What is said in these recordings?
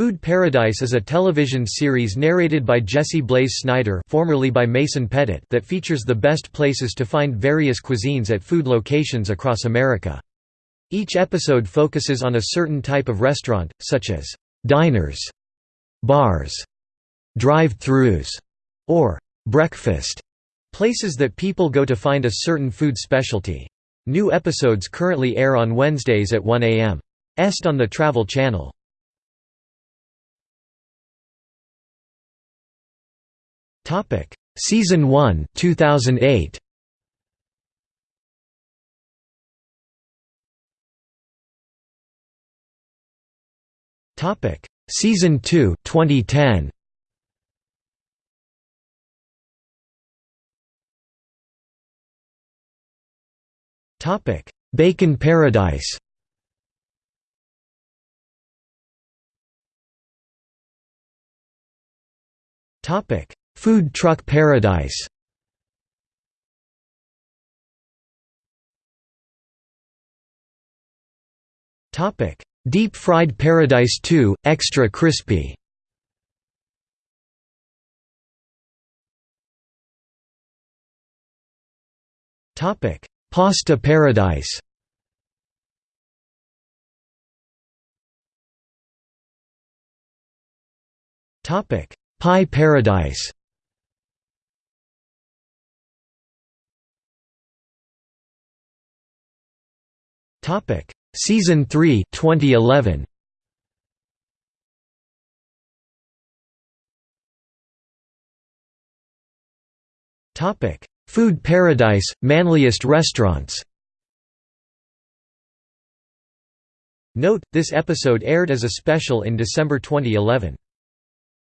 Food Paradise is a television series narrated by Jesse Blaze Snyder formerly by Mason Pettit that features the best places to find various cuisines at food locations across America. Each episode focuses on a certain type of restaurant, such as «diners», «bars», «drive-thrus», or «breakfast», places that people go to find a certain food specialty. New episodes currently air on Wednesdays at 1 a.m. Est on the Travel Channel. Topic: Season 1, 2008. Topic: Season 2, 2010. Topic: Bacon Paradise. Topic: Food Truck Paradise Topic: Deep Fried Paradise 2 Extra Crispy. Topic: Pasta Paradise. Topic: Pie Paradise. Topic: Season 3, 2011. Topic: Food Paradise, Manliest Restaurants. Note: This episode aired as a special in December 2011.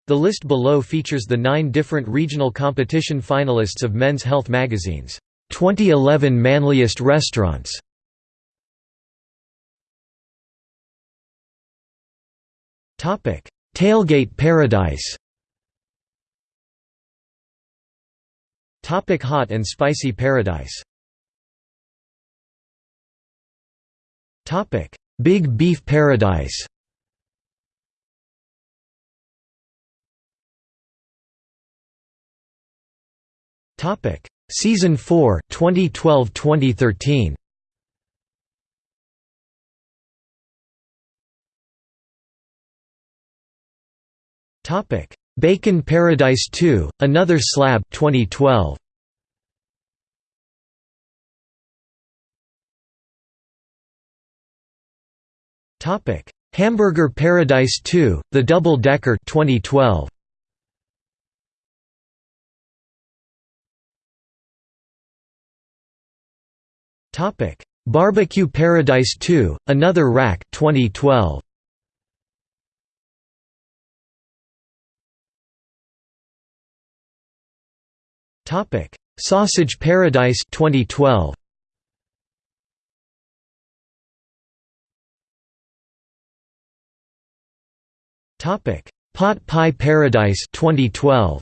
The list below features the nine different regional competition finalists of Men's Health magazine's 2011 Manliest Restaurants. Tailgate Paradise. Topic: Hot and Spicy Paradise. Topic: Big Beef Paradise. Topic: Season 4, 2012-2013. Topic: Bacon Paradise 2: Another Slab 2012. Topic: Hamburger Paradise 2: The Double Decker 2012. Topic: Barbecue Paradise 2: Another Rack 2012. Topic: Sausage Paradise 2012. Topic: Pot Pie Paradise 2012.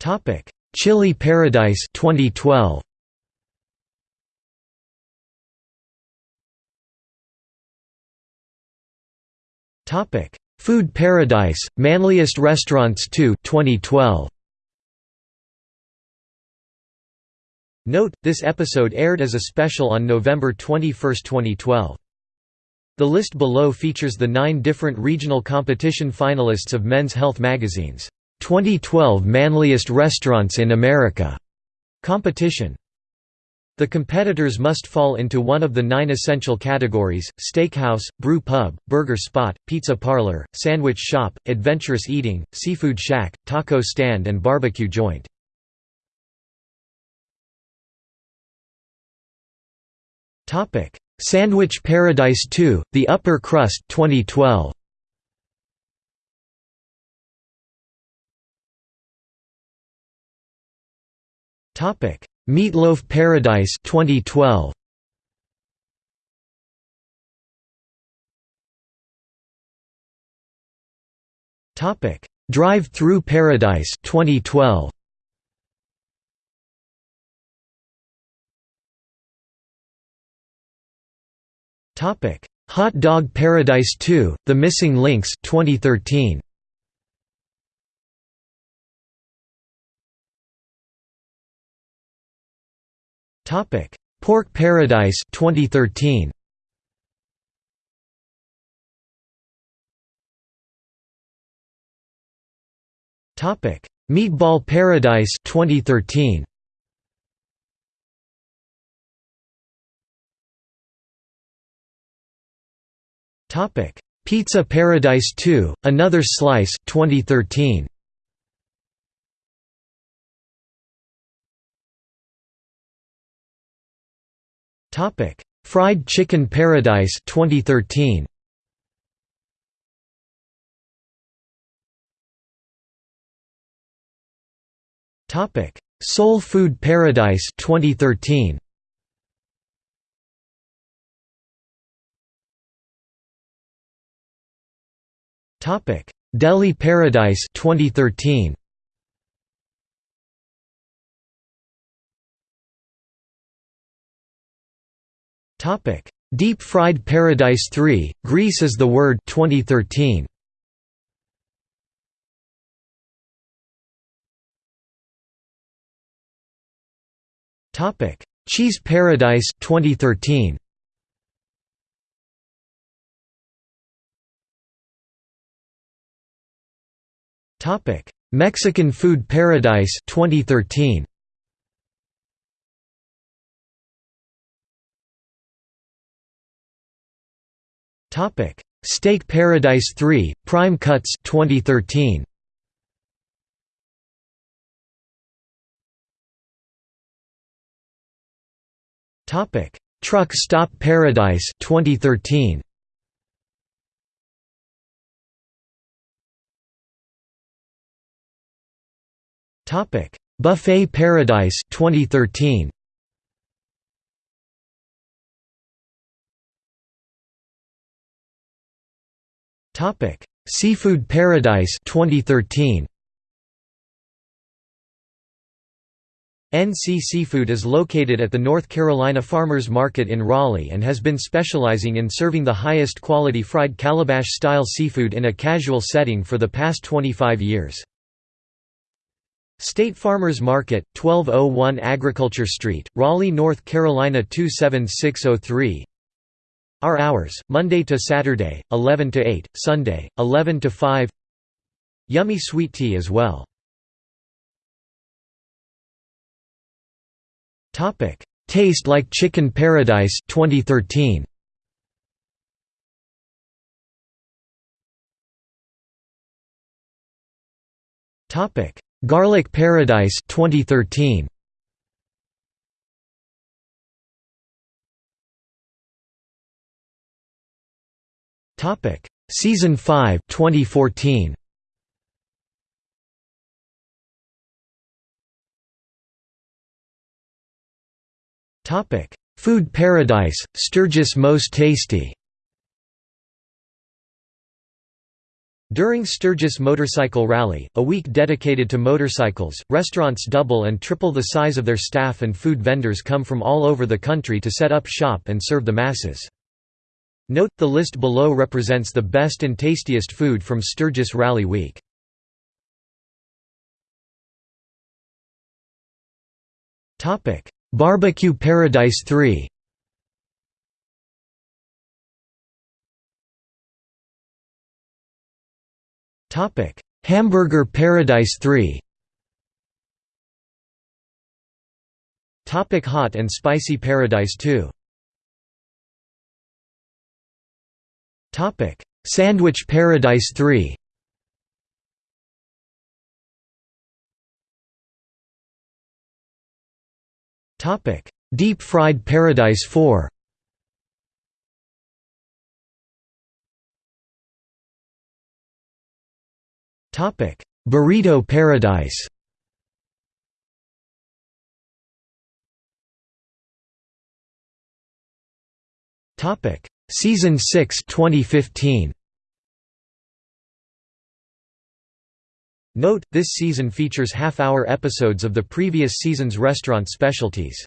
Topic: Chili Paradise 2012. Topic: Food Paradise, Manliest Restaurants 2 2012. Note, this episode aired as a special on November 21, 2012. The list below features the nine different regional competition finalists of Men's Health magazine's 2012 Manliest Restaurants in America competition. The competitors must fall into one of the nine essential categories, steakhouse, brew pub, burger spot, pizza parlor, sandwich shop, adventurous eating, seafood shack, taco stand and barbecue joint. Sandwich Paradise 2, The Upper Crust 2012. Topic Meatloaf Paradise 2012 Topic Drive-Through Paradise 2012 Topic: Hot Dog Paradise 2: The Missing Links 2013. Topic: Pork Paradise 2013. Topic: Meatball Paradise 2013. Topic: Pizza Paradise 2: Another Slice 2013. Topic: Fried Chicken Paradise 2013. Topic: Soul Food Paradise 2013. Topic: Deli Paradise 2013. Topic: Deep Fried Paradise 3: Grease is the Word 2013. Topic: Cheese Paradise 2013. Topic: Mexican Food Paradise 2013. Topic: Steak Paradise 3: Prime Cuts 2013. Topic: Truck Stop Paradise 2013. Topic: Buffet Paradise 2013. Topic: Seafood Paradise 2013. NC Seafood is located at the North Carolina Farmers Market in Raleigh and has been specializing in serving the highest quality fried calabash-style seafood in a casual setting for the past 25 years. State Farmers Market, 1201 Agriculture Street, Raleigh, North Carolina 27603 our hours, Monday to Saturday, 11 to 8, Sunday, 11 to 5 Yummy sweet tea as well. Taste Like Chicken Paradise 2013. Garlic Paradise 2013. Topic: Season 5, 2014. Topic: Food Paradise, Sturgis Most Tasty. During Sturgis Motorcycle Rally, a week dedicated to motorcycles, restaurants double and triple the size of their staff and food vendors come from all over the country to set up shop and serve the masses. Note, the list below represents the best and tastiest food from Sturgis Rally Week. Barbecue Paradise 3 Topic: Hamburger Paradise 3 Topic. Hot and Spicy Paradise 2 Topic: Sandwich Paradise 3. Topic: Deep Fried Paradise 4. Topic: Burrito Paradise. Topic: Season 6 2015. Note, this season features half-hour episodes of the previous season's restaurant specialties.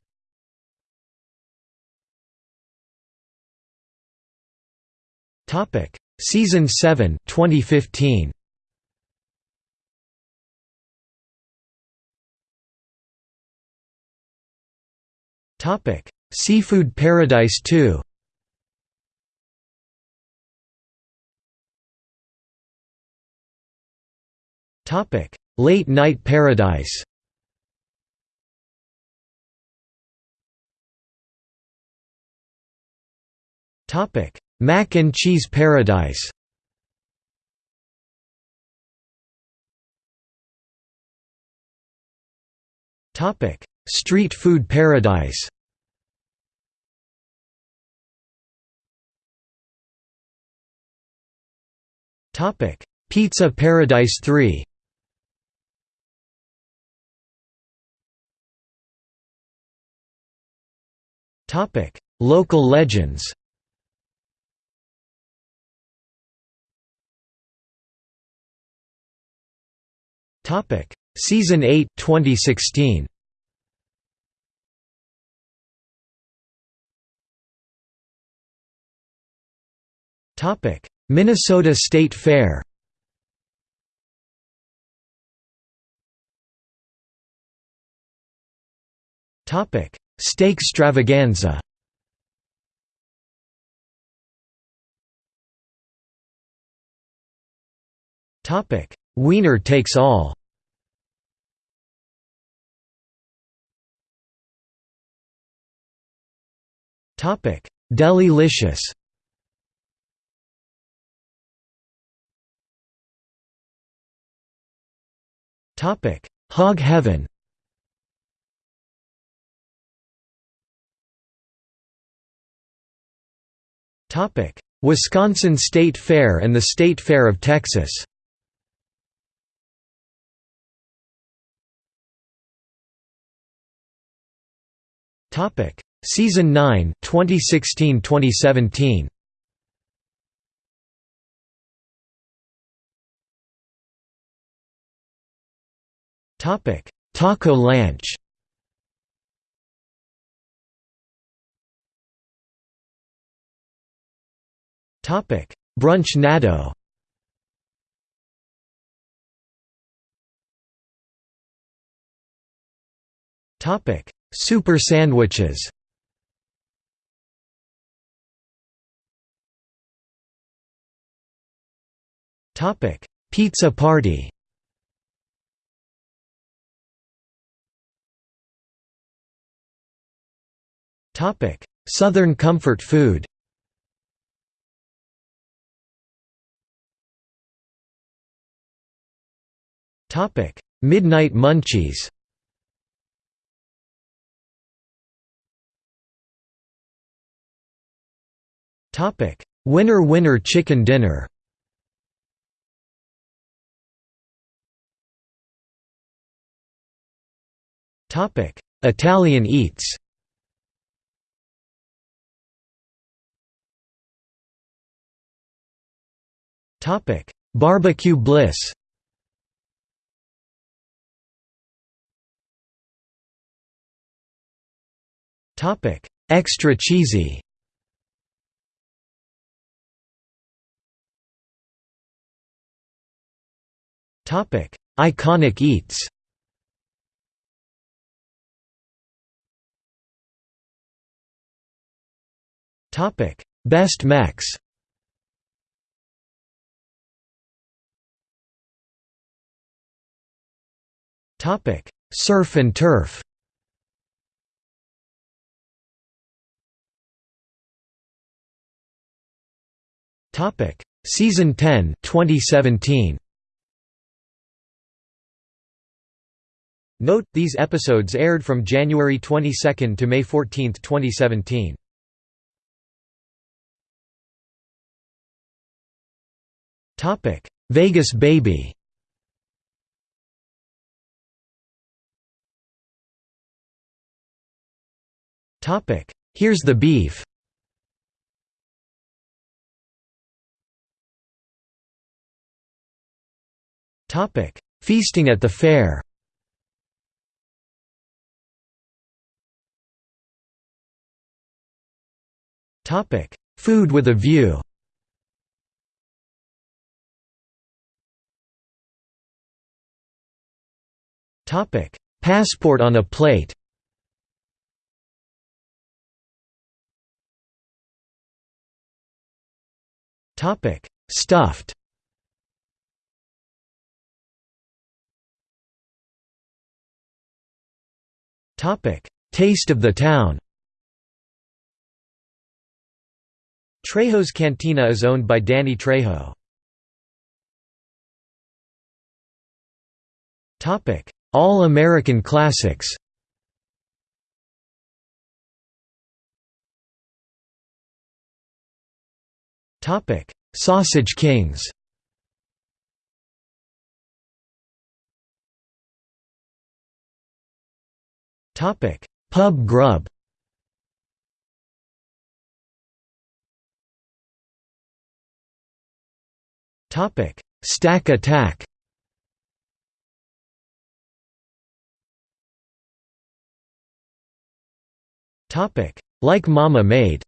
Season 7, 2015. Topic: Seafood Paradise 2. Topic: Late Night Paradise. Topic: Mac and Cheese Paradise. Topic: Street Food Paradise. Topic: Pizza Paradise 3. Topic: Local legends. Topic: Season 8 2016. Topic: Minnesota State Fair. Topic: Steak Stravaganza. Topic: Wiener takes all. Topic: Delilicious. Topic: Hog Heaven. Wisconsin State Fair and the State Fair of Texas. Topic: Season 9, 2016-2017. Topic: Taco Lanch. Topic: Brunch Natto. Topic: Super sandwiches. Topic: Pizza Party. Topic: Southern comfort food. Topic: Midnight Munchies. Topic: Winner Winner Chicken Dinner. Topic: Italian Eats. Topic: Barbecue Bliss. Topic: Extra cheesy. Topic: Iconic eats. Topic: Best Mex. Topic: Surf and turf. Topic: Season 10, 2017. Note, these episodes aired from January 22 to May 14, 2017. Topic: Vegas Baby. Topic: Here's the beef Topic: Feasting at the fair. Topic: Food with a view. Topic: Passport on a plate. Topic: Stuffed. Taste of the town. Trejo's Cantina is owned by Danny Trejo. Topic: All American Classics. Sausage Kings. Topic: Pub Grub. Topic: Stack Attack. Topic: Like Mama Made.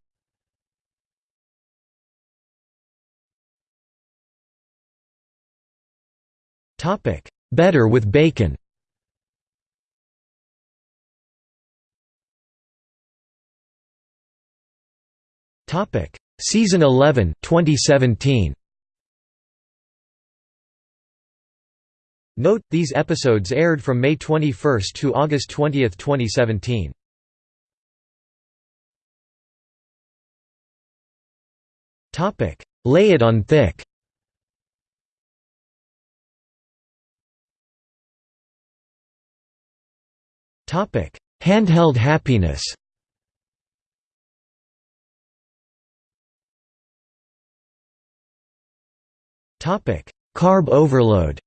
Topic: Better with bacon. Topic: Season 11, 2017. Note: These episodes aired from May 21 to August 20, 2017. Topic: Lay it on thick. Topic: Handheld happiness. Topic: Carb overload.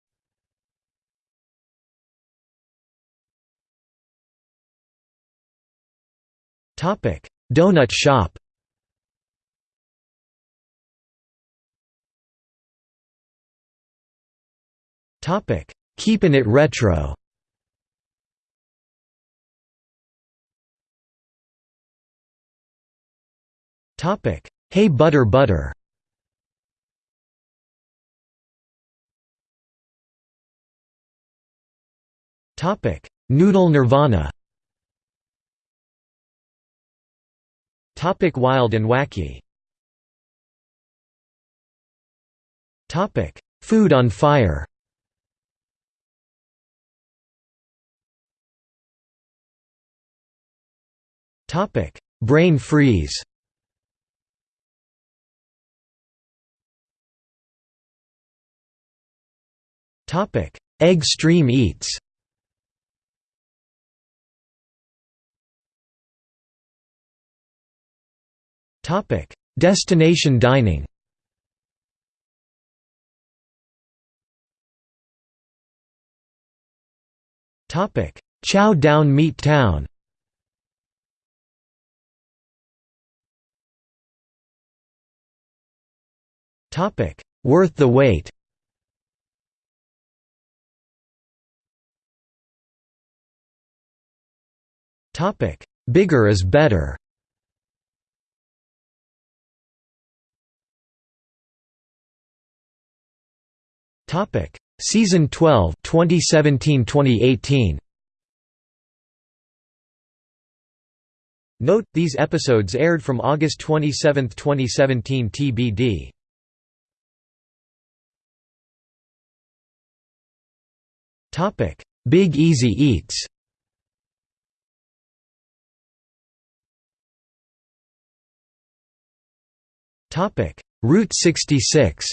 Topic: Donut shop. Topic: Keepin' it retro. Topic: Hey Butter Butter. Noodle Nirvana. Topic: Wild and wacky. Topic: Food on fire. Topic: Brain freeze. Topic: Egg Stream Eats. Topic: Destination dining. Topic: Chow Down Meat Town. Topic: Worth the wait. Topic: Bigger is better. Topic: Season 12, 2017-2018. Note: These episodes aired from August 27, 2017 TBD. Big Easy Eats. Route 66.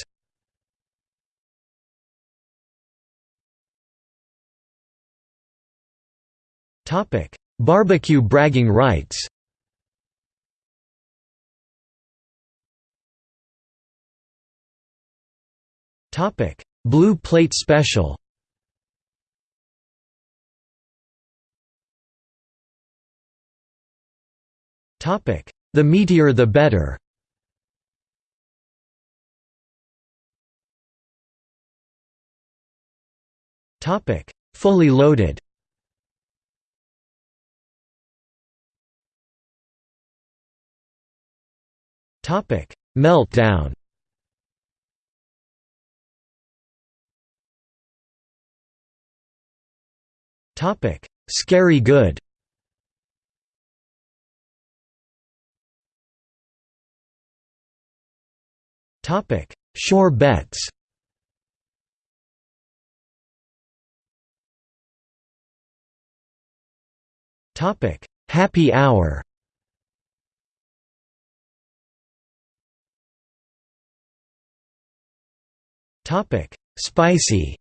Barbecue bragging rights. Topic: Blue Plate Special. Topic: The meatier the better. Topic: Fully loaded. Meltdown. Topic: Scary good. Topic: Shore bets. Topic: Happy hour. Topic: Spicy.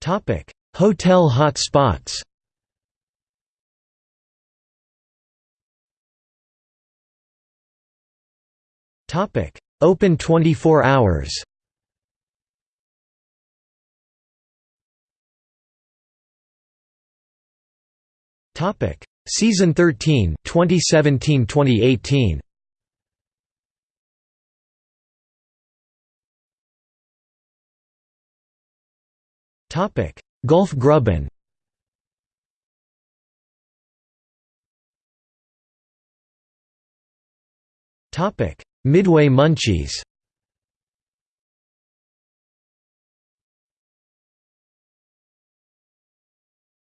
Topic: Hotel hot spots. Topic: Open 24 hours. Topic: Season 13, 2017-2018. Topic: Gulf Grubben. Topic: Midway Munchies.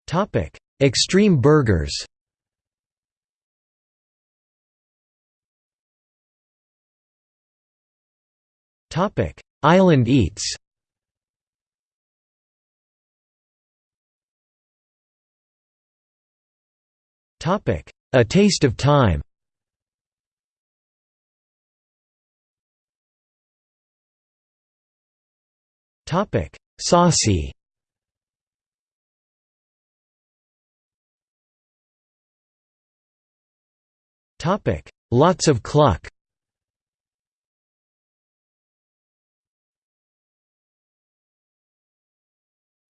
Topic: Extreme Burgers. Topic: Island Eats. Topic: A Taste of Time. Topic: Saucy. Topic: Lots of cluck.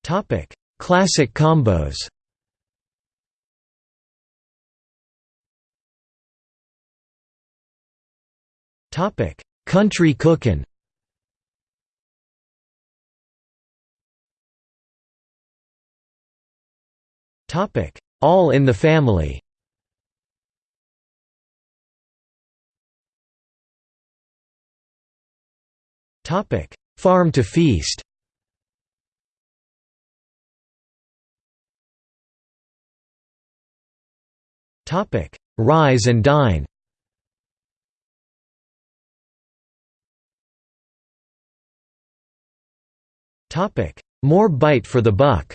Topic: Classic combos. Topic: Country cookin'. Topic: All in the Family. Topic: Farm to Feast. Topic: Rise and Dine. Topic: More bite for the buck.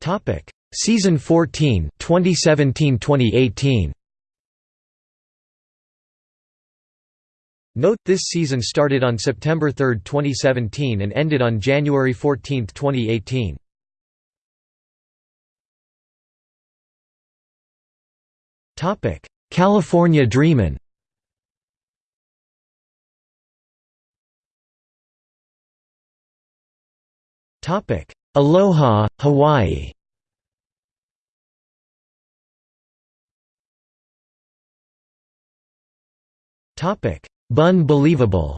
Topic: Season 14, 2017-2018. Note, this season started on September 3, 2017 and ended on January 14, 2018. California Dreamin' Aloha, Hawaii Bun Believable.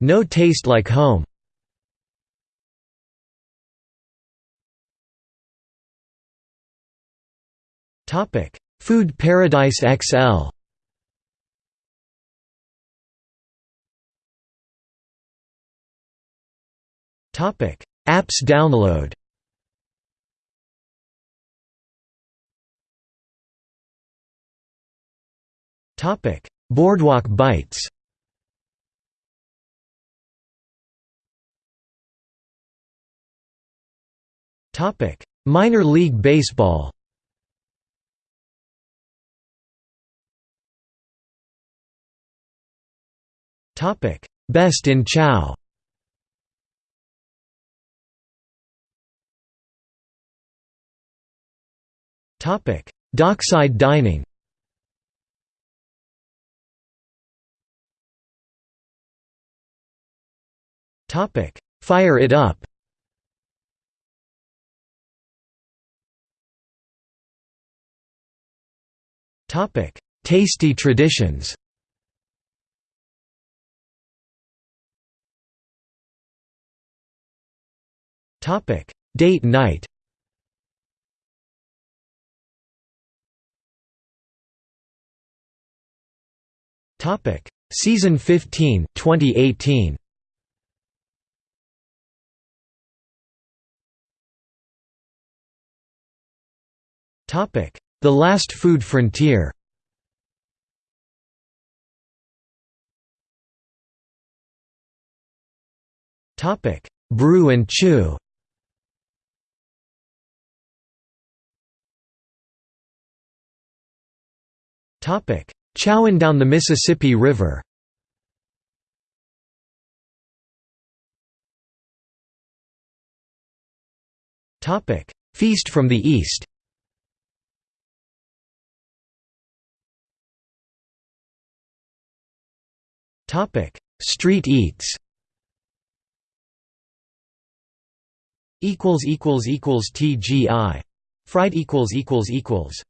No Taste Like Home. Topic. Food Paradise XL Topic. Apps download Boardwalk Bites. Topic: Minor League Baseball. Topic: Best in Chow. Topic: Dockside dining Fire it up. Topic: Tasty traditions. Topic: Date night. Topic: Season 15, 2018. The Last Food Frontier. Topic: Brew and Chew. Topic: Chowing down the Mississippi River. Topic: Feast from the East. Topic: Street eats. Equals equals equals TGI. Fried equals equals equals.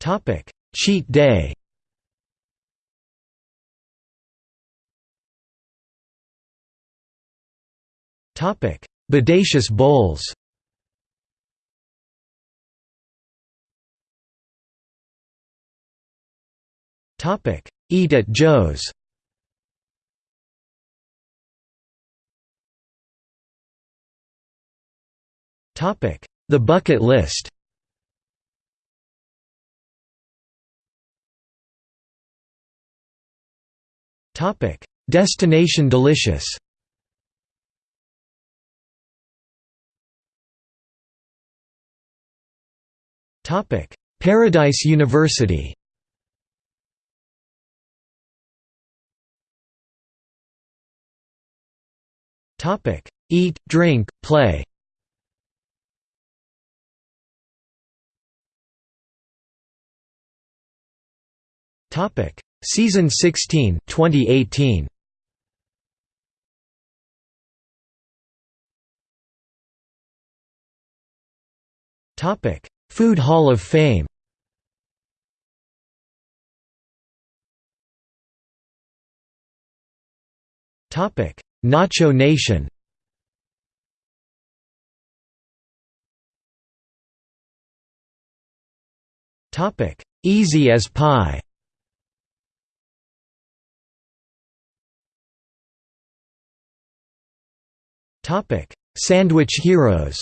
Topic: Cheat day. Topic: Bodacious bowls. Topic: Eat at Joe's. Topic: The bucket list. Topic: Destination Delicious. Topic: Paradise University. Topic: Eat, drink, play. Topic: Season 16, 2018. Topic: Food Hall of Fame. Topic: Nacho Nation. Topic: Easy as Pie. Topic: Sandwich Heroes.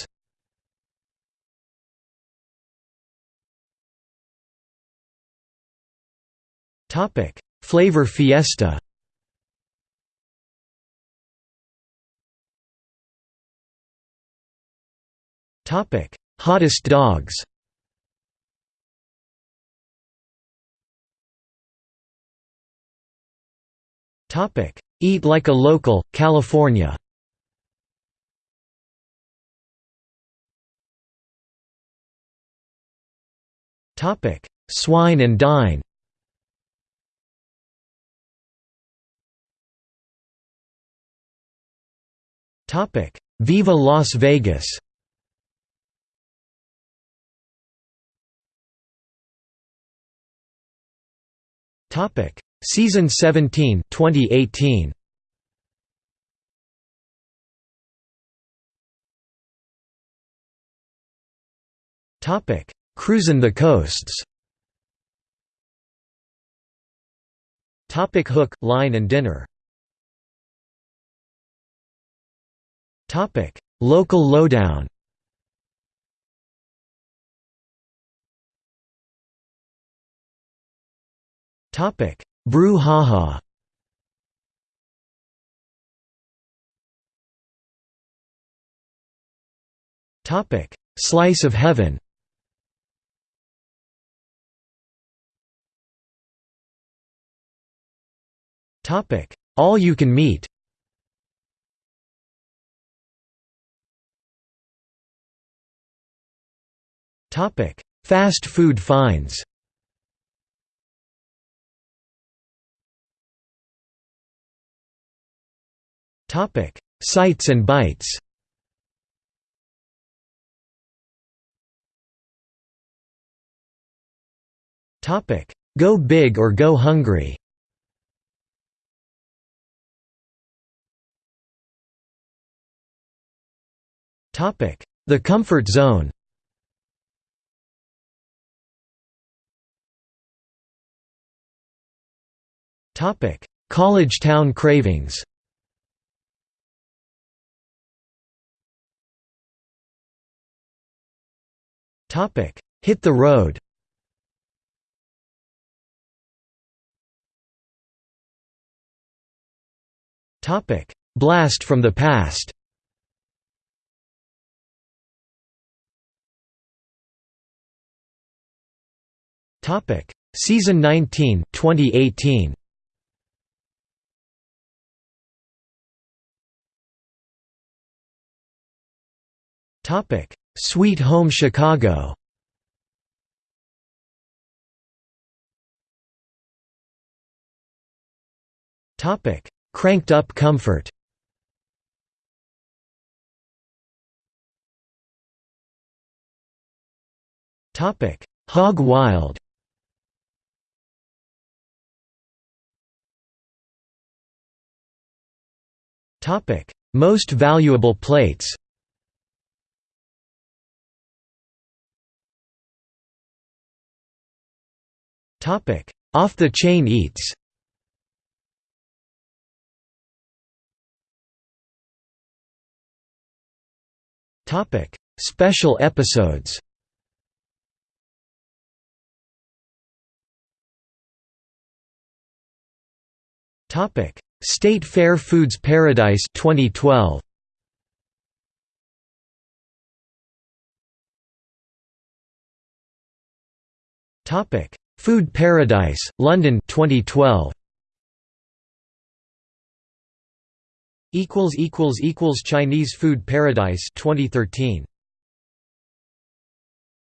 Topic: Flavor Fiesta. Topic: Hottest dogs. Topic: Eat like a local, California. Topic: Swine and dine. Topic: Viva Las Vegas. Topic: Season 17, 2018. Topic: Cruisin' the coasts. Topic: Hook, line and dinner. Topic: Local lowdown. Topic: Brew haha. Topic: Slice of heaven. Topic: All you can meat. Topic: Fast food finds. Topic: Sites and bites. Topic: Go big or go hungry. Topic: The comfort zone. Topic: College town cravings. Hit the Road. Blast from the Past. Topic: Season 19, 2018 Topic: Sweet Home Chicago. Topic: Cranked Up Comfort. Topic: Hog Wild. Topic: Most valuable plates. Off the Chain Eats. Topic: Special episodes. Topic: State Fair Foods Paradise 2012. Topic: Food Paradise, London 2012. equals equals equals Chinese Food Paradise 2013